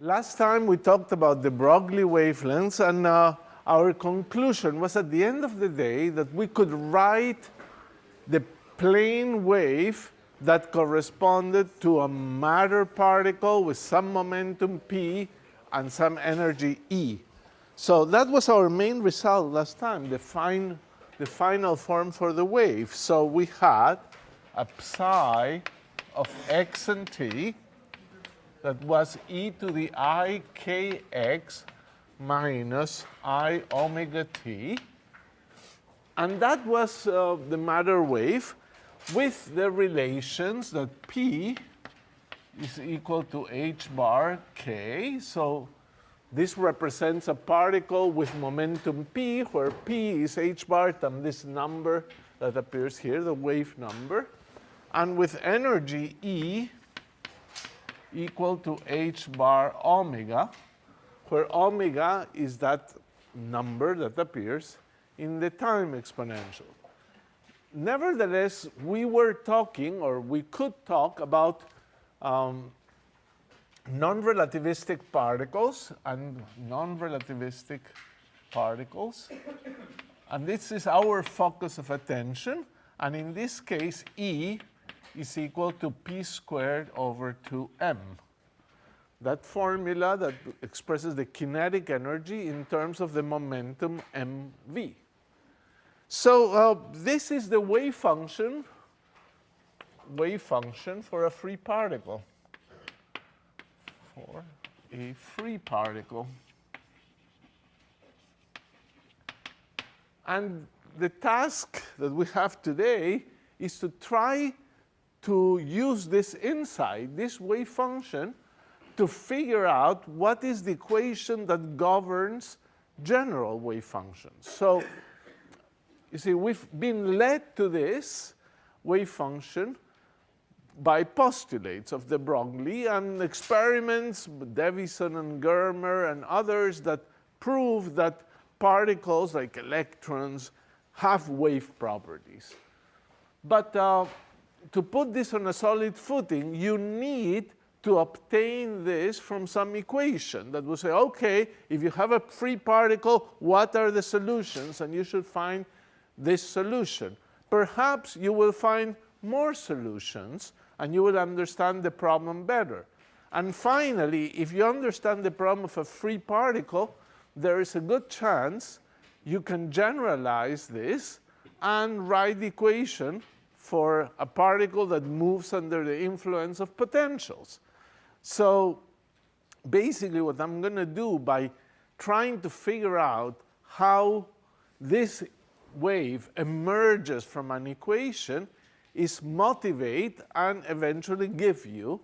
Last time we talked about de Broglie wavelengths and uh, our conclusion was at the end of the day that we could write the plane wave that corresponded to a matter particle with some momentum p and some energy e. So that was our main result last time, the, fine, the final form for the wave. So we had a psi of x and t that was e to the i kx minus i omega t. And that was uh, the matter wave with the relations that p is equal to h bar k. So this represents a particle with momentum p, where p is h bar times this number that appears here, the wave number. And with energy E equal to h bar omega, where omega is that number that appears in the time exponential. Nevertheless, we were talking, or we could talk about um, non-relativistic particles and non-relativistic particles. And this is our focus of attention. And in this case, E is equal to p squared over 2m. That formula that expresses the kinetic energy in terms of the momentum mv. So uh, this is the wave function, wave function for a free particle, for a free particle. And the task that we have today is to try to use this insight, this wave function, to figure out what is the equation that governs general wave functions. So you see, we've been led to this wave function by postulates of de Broglie and experiments, Davisson and Germer and others that prove that particles like electrons have wave properties. But uh, to put this on a solid footing, you need to obtain this from some equation that will say, okay, if you have a free particle, what are the solutions? And you should find this solution. Perhaps you will find more solutions and you will understand the problem better. And finally, if you understand the problem of a free particle, there is a good chance you can generalize this and write the equation for a particle that moves under the influence of potentials. So basically what I'm going to do by trying to figure out how this wave emerges from an equation is motivate and eventually give you,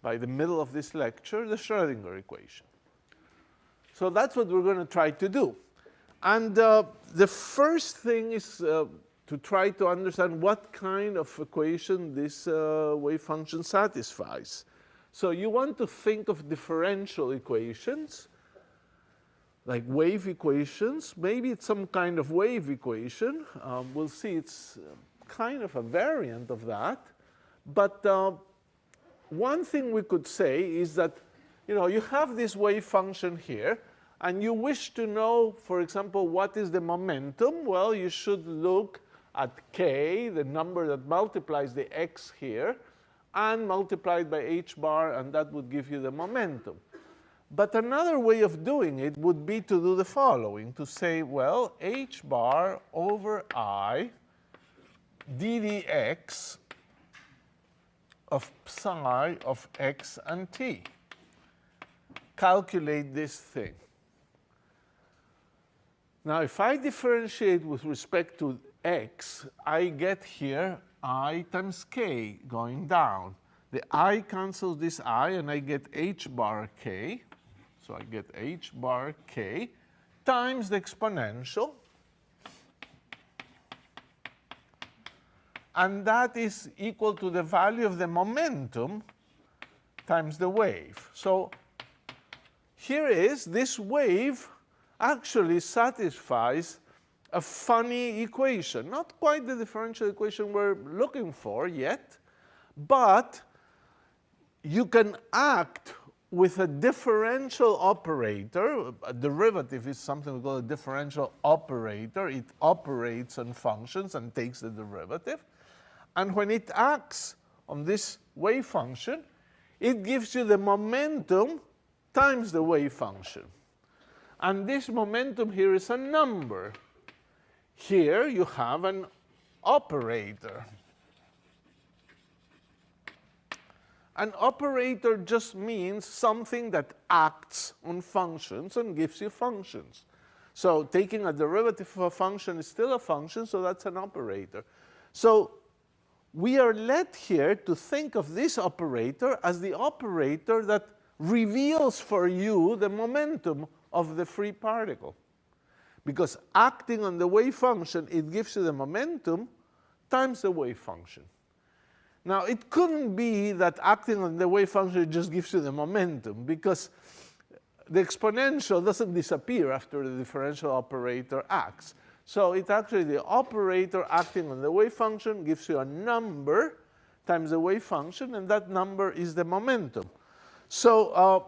by the middle of this lecture, the Schrodinger equation. So that's what we're going to try to do. And uh, the first thing is uh, to try to understand what kind of equation this uh, wave function satisfies. So you want to think of differential equations, like wave equations. Maybe it's some kind of wave equation. Um, we'll see it's uh, kind of a variant of that. But uh, one thing we could say is that, you know, you have this wave function here, and you wish to know, for example, what is the momentum? Well, you should look at k, the number that multiplies the x here, and multiplied by h bar, and that would give you the momentum. But another way of doing it would be to do the following, to say, well, h bar over i ddx of psi of x and t. Calculate this thing. Now, if I differentiate with respect to x, I get here i times k going down. The i cancels this i, and I get h bar k. So I get h bar k times the exponential. And that is equal to the value of the momentum times the wave. So here is this wave actually satisfies a funny equation. Not quite the differential equation we're looking for yet, but you can act with a differential operator. A derivative is something we call a differential operator. It operates on functions and takes the derivative. And when it acts on this wave function, it gives you the momentum times the wave function. And this momentum here is a number. Here you have an operator. An operator just means something that acts on functions and gives you functions. So taking a derivative of a function is still a function, so that's an operator. So we are led here to think of this operator as the operator that reveals for you the momentum of the free particle. Because acting on the wave function, it gives you the momentum times the wave function. Now, it couldn't be that acting on the wave function just gives you the momentum, because the exponential doesn't disappear after the differential operator acts. So it's actually the operator acting on the wave function gives you a number times the wave function, and that number is the momentum. So uh,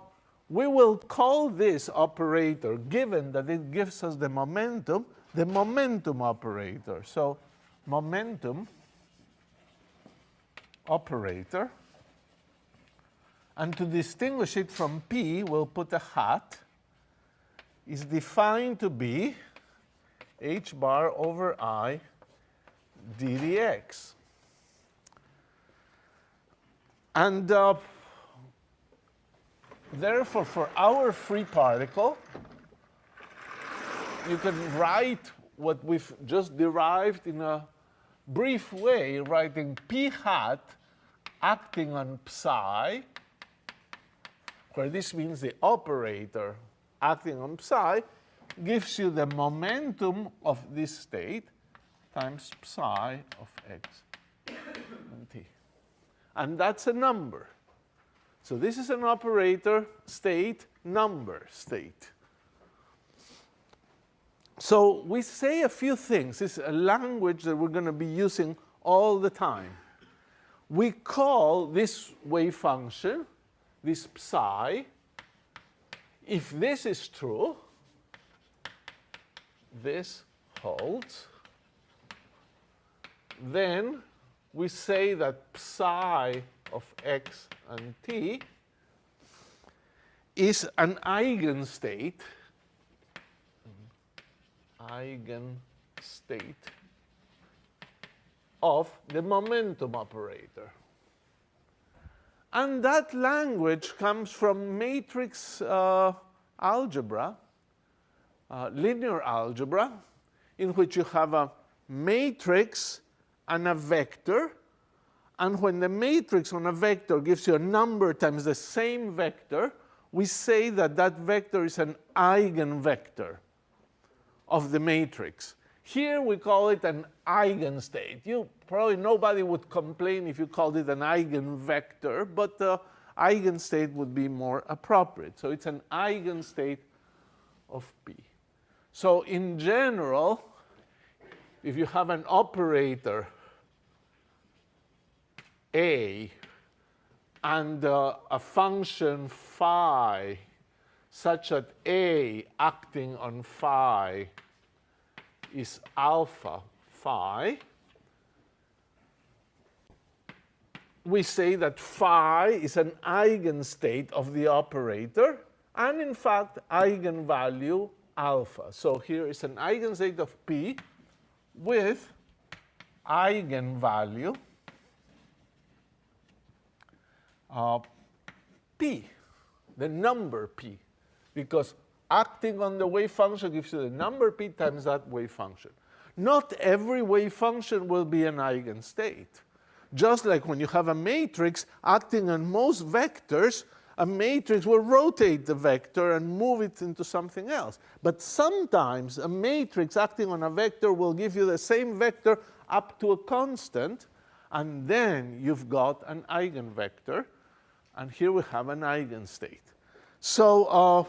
we will call this operator, given that it gives us the momentum, the momentum operator. So momentum operator. And to distinguish it from P, we'll put a hat, is defined to be h bar over i d dx. And uh, therefore, for our free particle, you can write what we've just derived in a brief way, writing p hat acting on psi, where this means the operator acting on psi, gives you the momentum of this state times psi of x and t. And that's a number. So this is an operator state number state. So we say a few things. It's a language that we're going to be using all the time. We call this wave function, this psi, if this is true, this holds, then we say that psi of x and t is an eigenstate eigenstate of the momentum operator. And that language comes from matrix uh, algebra, uh, linear algebra, in which you have a matrix and a vector. And when the matrix on a vector gives you a number times the same vector, we say that that vector is an eigenvector of the matrix. Here we call it an eigenstate. You probably nobody would complain if you called it an eigenvector, but the eigenstate would be more appropriate. So it's an eigenstate of P. So in general, if you have an operator A and uh, a function phi such that A acting on phi is alpha phi, we say that phi is an eigenstate of the operator and in fact eigenvalue alpha. So here is an eigenstate of P with eigenvalue uh, P, the number P because acting on the wave function gives you the number p times that wave function. Not every wave function will be an eigenstate. Just like when you have a matrix acting on most vectors, a matrix will rotate the vector and move it into something else. But sometimes a matrix acting on a vector will give you the same vector up to a constant, and then you've got an eigenvector, and here we have an eigenstate. So uh,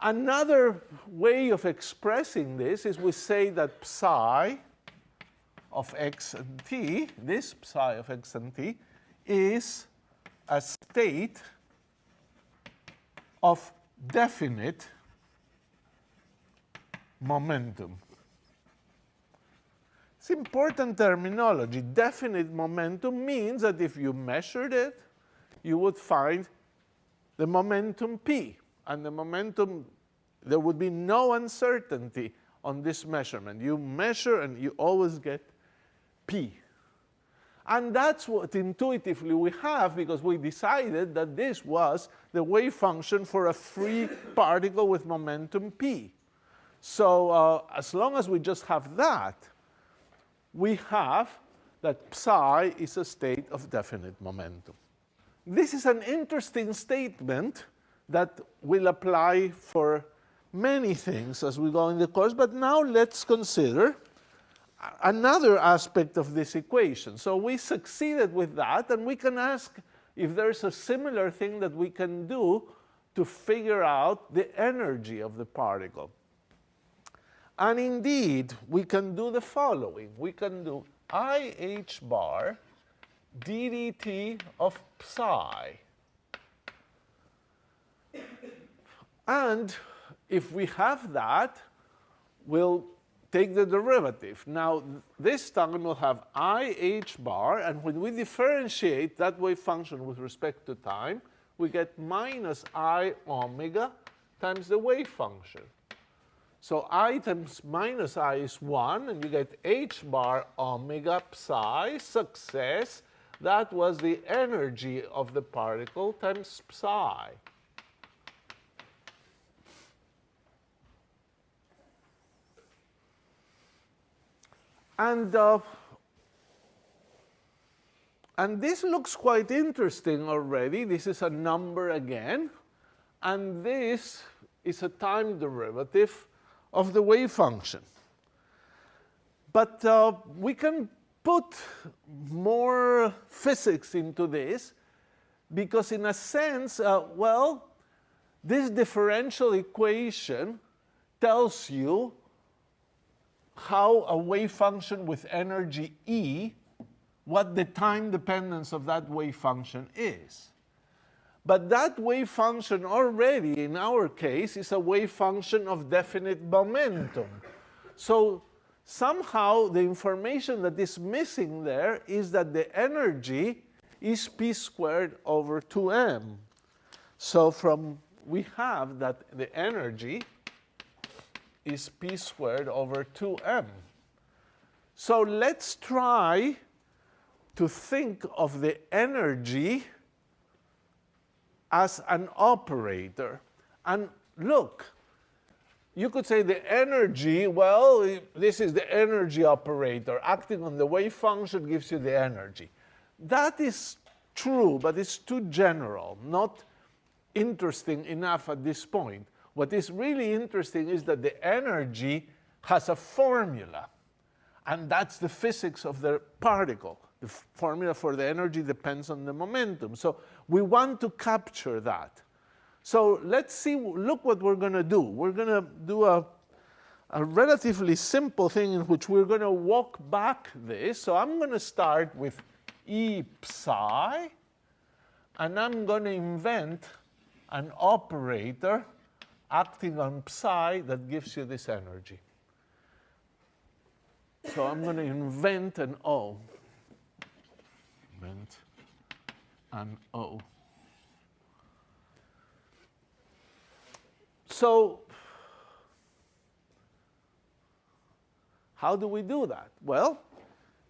Another way of expressing this is we say that psi of x and t, this psi of x and t, is a state of definite momentum. It's important terminology. Definite momentum means that if you measured it, you would find the momentum p. And the momentum, there would be no uncertainty on this measurement. You measure and you always get p. And that's what intuitively we have because we decided that this was the wave function for a free particle with momentum p. So uh, as long as we just have that, we have that psi is a state of definite momentum. This is an interesting statement that will apply for many things as we go in the course, but now let's consider another aspect of this equation. So we succeeded with that, and we can ask if there's a similar thing that we can do to figure out the energy of the particle. And indeed, we can do the following. We can do IH bar ddt of psi. And if we have that, we'll take the derivative. Now, this time we'll have IH bar, and when we differentiate that wave function with respect to time, we get minus I omega times the wave function. So i times minus i is 1, and you get h bar omega psi success. That was the energy of the particle times psi. And, uh, and this looks quite interesting already. This is a number again. And this is a time derivative of the wave function. But uh, we can put more physics into this because in a sense, uh, well, this differential equation tells you how a wave function with energy E, what the time dependence of that wave function is. But that wave function already, in our case, is a wave function of definite momentum. So somehow the information that is missing there is that the energy is p squared over 2m. So from we have that the energy is p squared over 2m. So let's try to think of the energy as an operator. And look, you could say the energy, well, this is the energy operator. Acting on the wave function gives you the energy. That is true, but it's too general, not interesting enough at this point. What is really interesting is that the energy has a formula, and that's the physics of the particle. The formula for the energy depends on the momentum. So we want to capture that. So let's see, look what we're going to do. We're going to do a, a relatively simple thing in which we're going to walk back this. So I'm going to start with E psi, and I'm going to invent an operator acting on psi that gives you this energy. So I'm going to invent an O. Invent and O. So how do we do that? Well,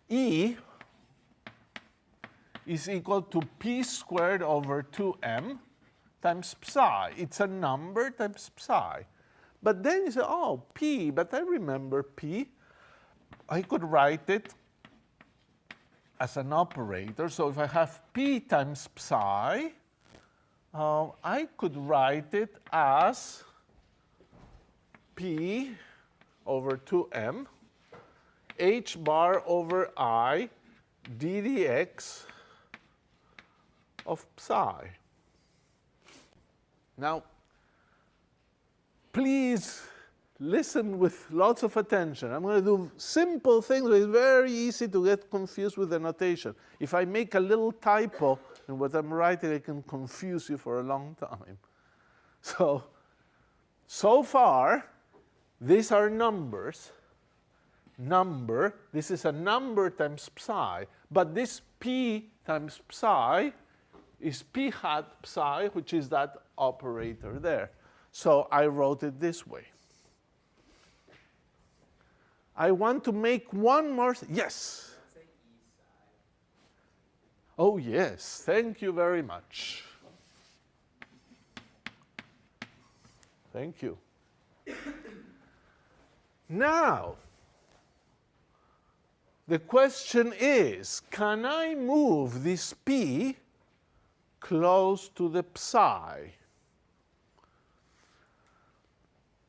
E is equal to p squared over 2m times psi. It's a number times psi. But then you say, oh, p, but I remember p. I could write it as an operator. So if I have p times psi, uh, I could write it as p over 2m h bar over i d dx of psi. Now, please listen with lots of attention. I'm going to do simple things, but it's very easy to get confused with the notation. If I make a little typo in what I'm writing, I can confuse you for a long time. So, so far, these are numbers. Number, this is a number times psi, but this p times psi is p hat psi, which is that operator there. So I wrote it this way. I want to make one more, yes. Oh, yes, thank you very much. Thank you. Now, the question is, can I move this P close to the psi?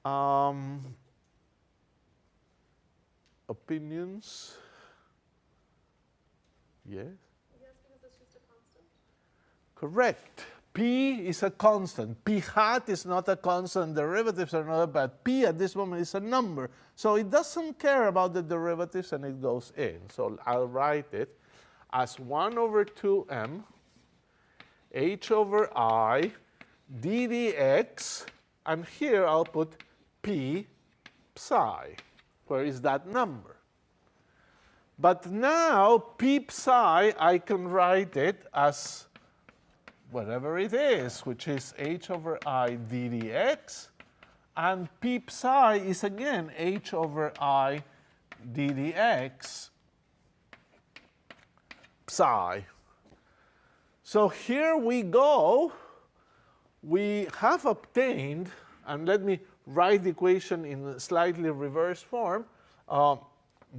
Um, opinions? Yes? Yes, because it's just a constant. Correct. P is a constant. P hat is not a constant. Derivatives are not, but P at this moment is a number. So it doesn't care about the derivatives and it goes in. So I'll write it as 1 over 2m h over i d dx, and here I'll put p psi. Where is that number? But now p psi, I can write it as whatever it is, which is h over i d dx, and p psi is again h over i d dx psi. So here we go. We have obtained, and let me write the equation in slightly reverse form, uh,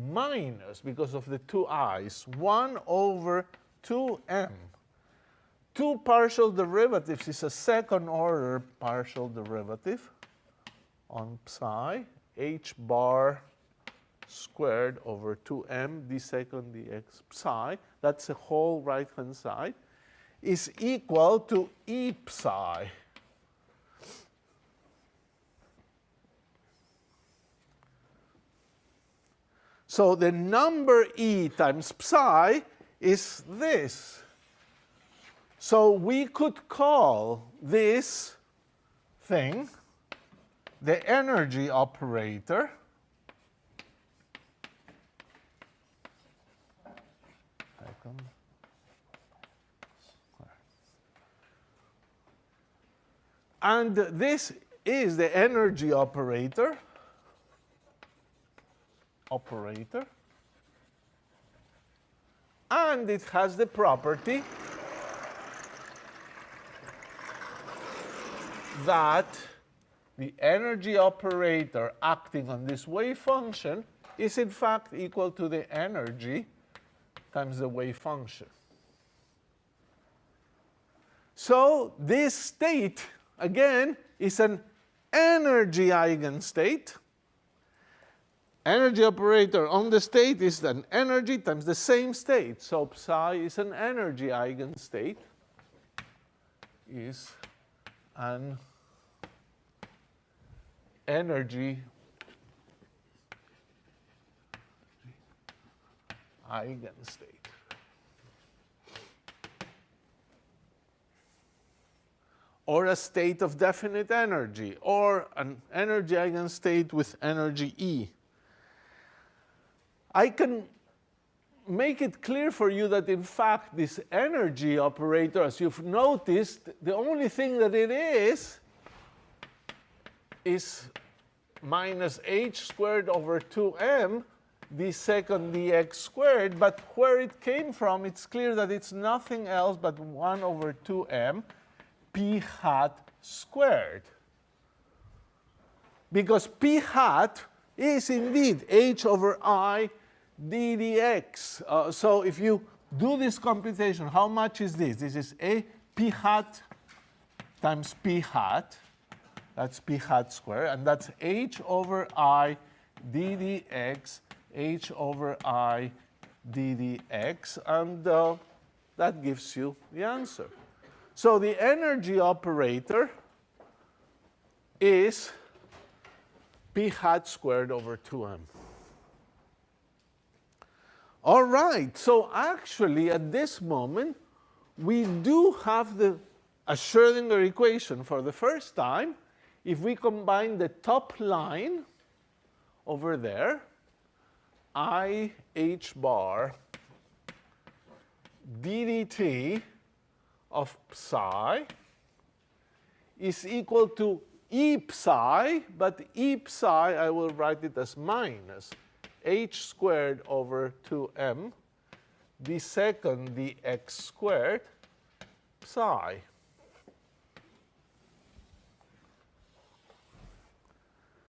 minus, because of the two i's, 1 over 2m. Two partial derivatives is a second order partial derivative on psi, h bar squared over 2m d second dx psi. That's the whole right-hand side is equal to E psi. So the number E times psi is this. So we could call this thing the energy operator And this is the energy operator. Operator. And it has the property that the energy operator acting on this wave function is in fact equal to the energy times the wave function. So this state again, is an energy eigenstate. Energy operator on the state is an energy times the same state. So psi is an energy eigenstate, is an energy eigenstate. or a state of definite energy, or an energy eigenstate with energy E. I can make it clear for you that in fact this energy operator, as you've noticed, the only thing that it is is minus h squared over 2m the second dx squared, but where it came from, it's clear that it's nothing else but 1 over 2m p hat squared. Because p hat is indeed h over i d dx. Uh, so if you do this computation, how much is this? This is a p hat times p hat. That's p hat squared. And that's h over i d dx, h over i d dx. And uh, that gives you the answer. So the energy operator is p hat squared over 2m. All right, so actually at this moment, we do have the a Schrodinger equation for the first time if we combine the top line over there, i h bar ddt of psi is equal to e psi, but e psi I will write it as minus h squared over 2m, the second the x squared psi.